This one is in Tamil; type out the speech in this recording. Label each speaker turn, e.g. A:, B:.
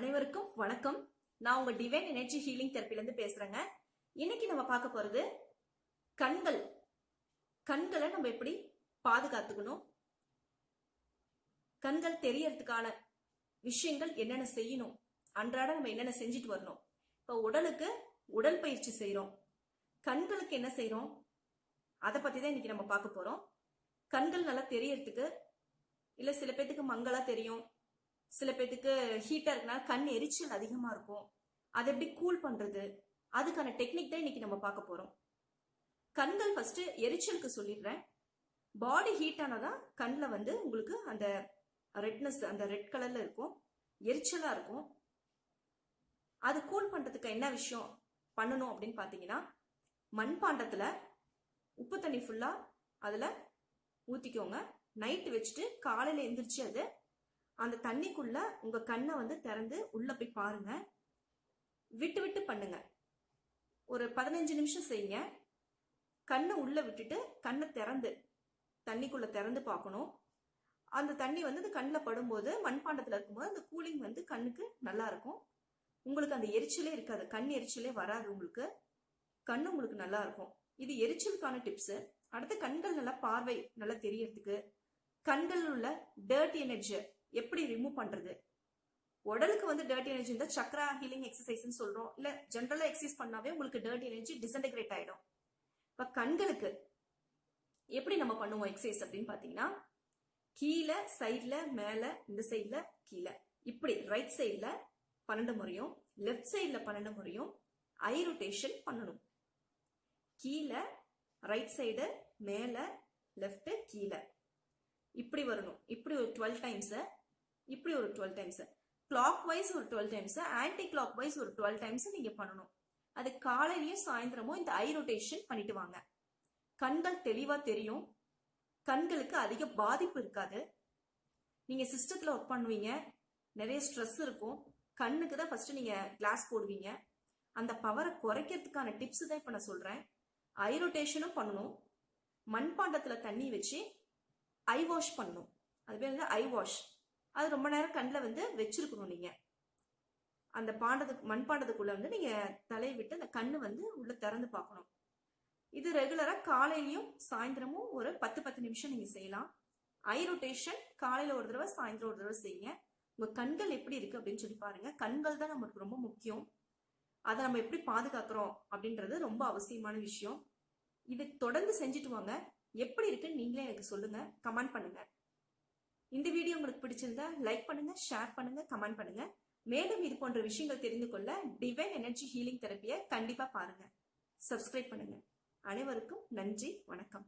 A: அனைவருக்கும் வணக்கம். நான் உங்க டிவைன் எனர்ஜி ஹீலிங் தெரப்பிலிருந்து பேசுறேங்க. இன்னைக்கு நம்ம பார்க்க போறது கண்கள். கண்களை நம்ம எப்படி பாதுகாத்துக்கணும்? கண்கள் தெரியறதுக்கான விஷயங்கள் என்னென்ன செய்யணும்? அன்றாட நம்ம என்னென்ன செஞ்சுட்டு வரணும்? இப்போ உடலுக்கு உடல் பயிற்சி செய்றோம். கண்களுக்கு என்ன செய்கிறோம் அதை பத்தி தான் இன்னைக்கு நம்ம பார்க்க போறோம். கண்கள் நல்லா தெரியறதுக்கு இல்ல சில பேத்துக்கு மங்களா தெரியும். சில பேத்துக்கு ஹீட்டாக இருக்கனால கண் எரிச்சல் அதிகமாக இருக்கும். அதை எப்படி கூல் பண்ணுறது அதுக்கான டெக்னிக் தான் இன்னைக்கு நம்ம பார்க்க போகிறோம் கண்கள் ஃபஸ்ட்டு எரிச்சலுக்கு சொல்லிடுறேன். பாடி ஹீட் ஆனதான் கண்ணில் வந்து உங்களுக்கு அந்த ரெட்னஸ் அந்த ரெட் கலரில் இருக்கும். எரிச்சலாக இருக்கும். அது கூல் பண்ணுறதுக்கு என்ன விஷயம் பண்ணணும் அப்படின்னு பார்த்தீங்கன்னா மண்பாண்டத்தில் உப்பு தண்ணி ஃபுல்லாக அதில் ஊற்றிக்கோங்க நைட்டு வச்சுட்டு காலையில் எந்திரிச்சு அது அந்த தண்ணிக்குள்ள உங்க கண்ணை வந்து திறந்து உள்ள போய் பாருங்க. விட்டு விட்டு பண்ணுங்க. ஒரு பதினஞ்சு நிமிஷம் செய்யுங்க. கண்ணை உள்ள விட்டுட்டு கண்ணை திறந்து தண்ணிக்குள்ள திறந்து பார்க்கணும். அந்த தண்ணி வந்து அந்த கண்ணில் படும்போது மண்பாண்டத்தில் இருக்கும்போது அந்த கூலிங் வந்து கண்ணுக்கு நல்லா இருக்கும். உங்களுக்கு அந்த எரிச்சலே இருக்காது. கண் எரிச்சலே வராது உங்களுக்கு. கண் உங்களுக்கு நல்லா இருக்கும். இது எரிச்சலுக்கான டிப்ஸ் அடுத்து கண்கள் நல்லா பார்வை நல்லா தெரியறதுக்கு. கண்கள் உள்ள டர்ட் எனர்ஜி எப்படி ரிமூவ் பண்றது? உடலுக்கு வந்து டர்ட் எனர்ஜி இருந்தால் சக்ரா ஹீலிங் எக்ஸசைஸ்னு சொல்றோம். இல்ல ஜென்ரலா எக்ஸசைஸ் பண்ணாவே உங்களுக்கு டர்ட் எனர்ஜி டிசன்டிகிரேட் ஆயிடும். இப்ப கண்களுக்கு எப்படி நம்ம பண்ணுவோம் எக்ஸசைஸ் அப்படின்னு பாத்தீங்கன்னா கீழே சைட்ல மேல இந்த சைட்ல கீழே. இப்படி ரைட் சைட்ல பன்னெண்டு முறையும் லெஃப்ட் சைட்ல பன்னெண்டு முறையும் ஐ ரொட்டேஷன் பண்ணணும். கீழே ரைட் சைடு மேல லெஃப்ட் கீழே. இப்படி வரணும். இப்படி ஒரு டுவெல் டைம்ஸை இப்படி ஒரு டுவெல் டைம்ஸ் கிளாக் வைஸ் ஒரு twelve times anti clock wise ஒரு டுவெல் டைம்ஸ் நீங்க பண்ணணும். அது காலையிலயும் சாயந்தரமும் இந்த ஐ ரொட்டேஷன் பண்ணிட்டு வாங்க. கண்கள் தெளிவா தெரியும். கண்களுக்கு அதிக பாதிப்பு இருக்காது. நீங்க சிஸ்டத்துல ஒர்க் பண்ணுவீங்க. நிறைய ஸ்ட்ரெஸ் இருக்கும். கண்ணுக்கு தான் ஃபர்ஸ்ட் நீங்க கிளாஸ் போடுவீங்க. அந்த பவரை குறைக்கிறதுக்கான டிப்ஸ் தான் இப்ப நான் சொல்றேன். ஐ ரொட்டேஷனும் பண்ணணும். மண்பாண்டத்துல தண்ணி வச்சு ஐ வாஷ் பண்ணணும். அது பேர் வந்து ஐ வாஷ் அது ரொம்ப நேரம் கண்ணில் வந்து வச்சிருக்கணும் நீங்கள் அந்த பாண்டத்துக்கு மண்பாண்டத்துக்குள்ள வந்து நீங்கள் தலையை விட்டு அந்த கண்ணு வந்து உள்ளே திறந்து பார்க்கணும். இது ரெகுலராக காலையிலையும் சாயந்தரமும் ஒரு பத்து பத்து நிமிஷம் நீங்கள் செய்யலாம். ஐ ரொட்டேஷன் காலையில் ஒரு தடவை சாயந்தரம் ஒரு தடவை செய்யுங்க. உங்கள் கண்கள் எப்படி இருக்குது அப்படின்னு சொல்லி பாருங்கள் கண்கள் தான் நமக்கு ரொம்ப முக்கியம். அதை நம்ம எப்படி பாதுகாக்கிறோம் அப்படின்றது ரொம்ப அவசியமான விஷயம். இது தொடர்ந்து செஞ்சுட்டு வாங்க. எப்படி இருக்குன்னு நீங்களே எனக்கு சொல்லுங்கள் கமெண்ட் பண்ணுங்கள் இந்த வீடியோ உங்களுக்கு பிடிச்சிருந்தா லைக் பண்ணுங்க ஷேர் பண்ணுங்க கமெண்ட் பண்ணுங்க. மேலும் இது போன்ற விஷயங்கள் தெரிந்து கொள்ள டிவைன் எனர்ஜி ஹீலிங் தெரப்பியை கண்டிப்பா பாருங்க. சப்ஸ்கிரைப் பண்ணுங்க. அனைவருக்கும் நன்றி வணக்கம்.